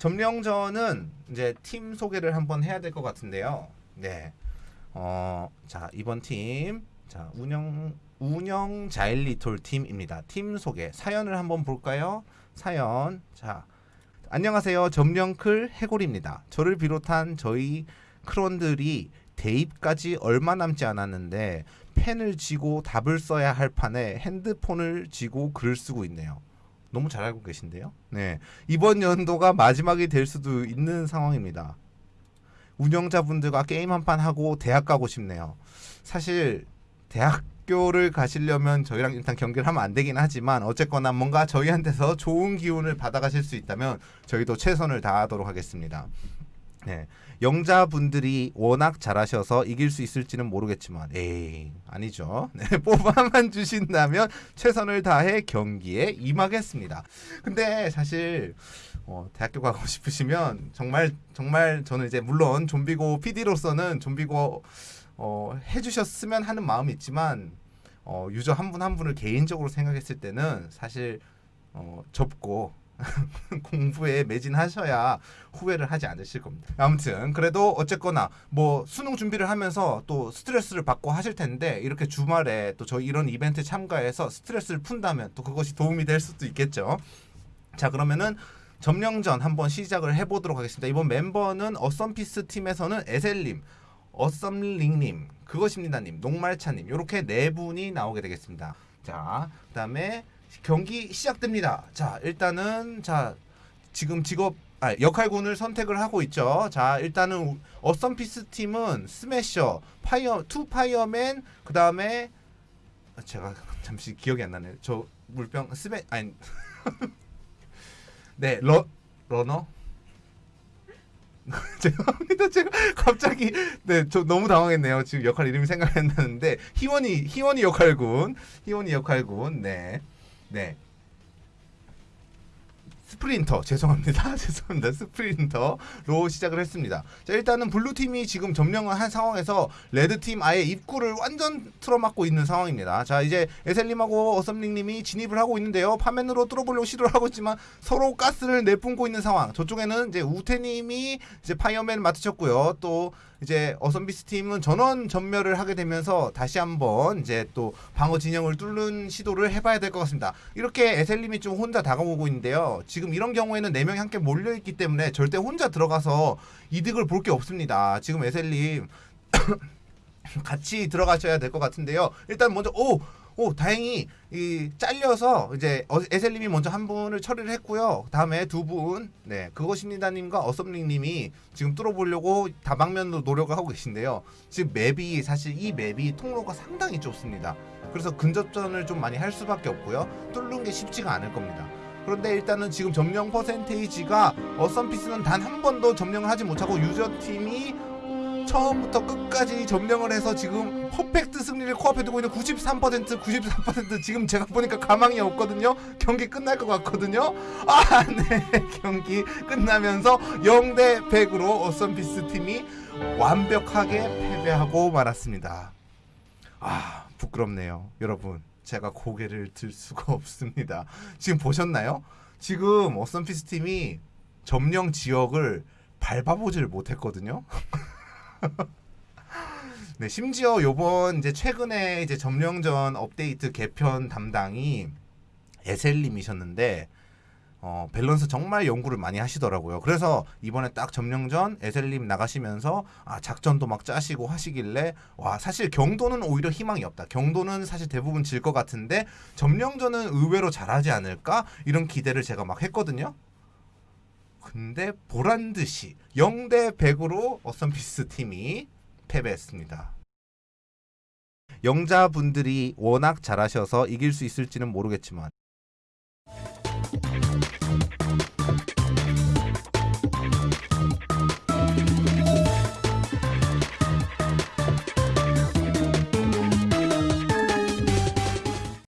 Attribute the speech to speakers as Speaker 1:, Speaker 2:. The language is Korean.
Speaker 1: 점령전은 이제 팀 소개를 한번 해야 될 것 같은데요. 네. 어, 자, 이번 팀. 자, 운영 운영 자일리톨 팀입니다. 팀 소개. 사연을 한번 볼까요? 사연. 자. 안녕하세요. 점령클 해골입니다. 저를 비롯한 저희 크론들이 대입까지 얼마 남지 않았는데 펜을 쥐고 답을 써야 할 판에 핸드폰을 쥐고 글을 쓰고 있네요. 너무 잘 알고 계신데요. 네. 이번 연도가 마지막이 될 수도 있는 상황입니다. 운영자분들과 게임 한 판 하고 대학 가고 싶네요. 사실 대학교를 가시려면 저희랑 일단 경기를 하면 안 되긴 하지만 어쨌거나 뭔가 저희한테서 좋은 기운을 받아가실 수 있다면 저희도 최선을 다하도록 하겠습니다. 네. 영자분들이 워낙 잘하셔서 이길 수 있을지는 모르겠지만 에이 아니죠 네, 뽑아만 주신다면 최선을 다해 경기에 임하겠습니다 근데 사실 어, 대학교 가고 싶으시면 정말 정말 저는 이제 물론 좀비고 PD로서는 좀비고 어, 해주셨으면 하는 마음이 있지만 어, 유저 한 분한 분을 개인적으로 생각했을 때는 사실 어, 접고 공부에 매진하셔야 후회를 하지 않으실 겁니다. 아무튼 그래도 어쨌거나 뭐 수능 준비를 하면서 또 스트레스를 받고 하실 텐데 이렇게 주말에 또 저희 이런 이벤트 참가해서 스트레스를 푼다면 또 그것이 도움이 될 수도 있겠죠. 자 그러면은 점령전 한번 시작을 해보도록 하겠습니다. 이번 멤버는 어썸피스 팀에서는 에셀님, 어썸링님, 그것입니다님, 녹말차님 이렇게 네 분이 나오게 되겠습니다. 자 그다음에 경기 시작됩니다. 자, 일단은 자 지금 직업 아, 역할군을 선택을 하고 있죠. 자, 일단은 어썸피스 팀은 smasher, fire, two fireman, 그 다음에 제가 잠시 기억이 안 나네요. 저 물병 스매 아니 네 러, runner 죄송합니다. 제가 갑자기 네 저 너무 당황했네요. 지금 역할 이름이 생각이 안 나는데 희원이 희원이 역할군 희원이 역할군 네. 네. sprinter. 죄송합니다. 죄송합니다. sprinter로 시작을 했습니다. 자 일단은 blue팀이 지금 점령을 한 상황에서 red팀 아예 입구를 완전 틀어막고 있는 상황입니다. 자 이제 에셀님하고 어썸링님이 진입을 하고 있는데요. 파면으로 뚫어보려고 시도를 하고 있지만 서로 가스를 내뿜고 있는 상황. 저쪽에는 이제 우태님이 이제 fireman을 맡으셨고요. 또 이제 어썸비스 팀은 전원 전멸을 하게 되면서 다시 한번 이제 또 방어 진영을 뚫는 시도를 해봐야 될 것 같습니다. 이렇게 에셀님이 좀 혼자 다가오고 있는데요. 지금 이런 경우에는 네 명이 함께 몰려 있기 때문에 절대 혼자 들어가서 이득을 볼 게 없습니다. 지금 에셀님 같이 들어가셔야 될 것 같은데요. 일단 먼저 오 오 다행히 이 잘려서 이제 어, 에셀님이 먼저 한 분을 처리를 했고요. 다음에 두 분, 네 그것입니다님과 어썸링님이 지금 뚫어보려고 다방면으로 노력을 하고 계신데요. 지금 맵이 사실 이 맵이 통로가 상당히 좁습니다. 그래서 근접전을 좀 많이 할 수밖에 없고요. 뚫는 게 쉽지가 않을 겁니다. 그런데 일단은 지금 점령 퍼센테이지가 어썸피스는 단 한 번도 점령을 하지 못하고 유저팀이 처음부터 끝까지 점령을 해서 지금 퍼펙트 승리를 코앞에 두고 있는 93% 94% 지금 제가 보니까 가망이 없거든요. 경기 끝날 것 같거든요. 아네. 경기 끝나면서 0대 100으로 어썸피스 팀이 완벽하게 패배하고 말았습니다. 아 부끄럽네요 여러분. 제가 고개를 들 수가 없습니다. 지금 보셨나요? 지금 어썸피스 팀이 점령 지역을 밟아보질 못했거든요 네, 심지어 요번 이제 최근에 이제 점령전 업데이트 개편 담당이 에셀님이셨는데 어, 밸런스 정말 연구를 많이 하시더라고요. 그래서 이번에 딱 점령전 에셀님 나가시면서 아, 작전도 막 짜시고 하시길래 와 사실 경도는 오히려 희망이 없다. 경도는 사실 대부분 질 것 같은데 점령전은 의외로 잘하지 않을까 이런 기대를 제가 막 했거든요. 근데 보란 듯이 0대 100으로 어썸피스 팀이 패배했습니다. 영자분들이 워낙 잘하셔서 이길 수 있을지는 모르겠지만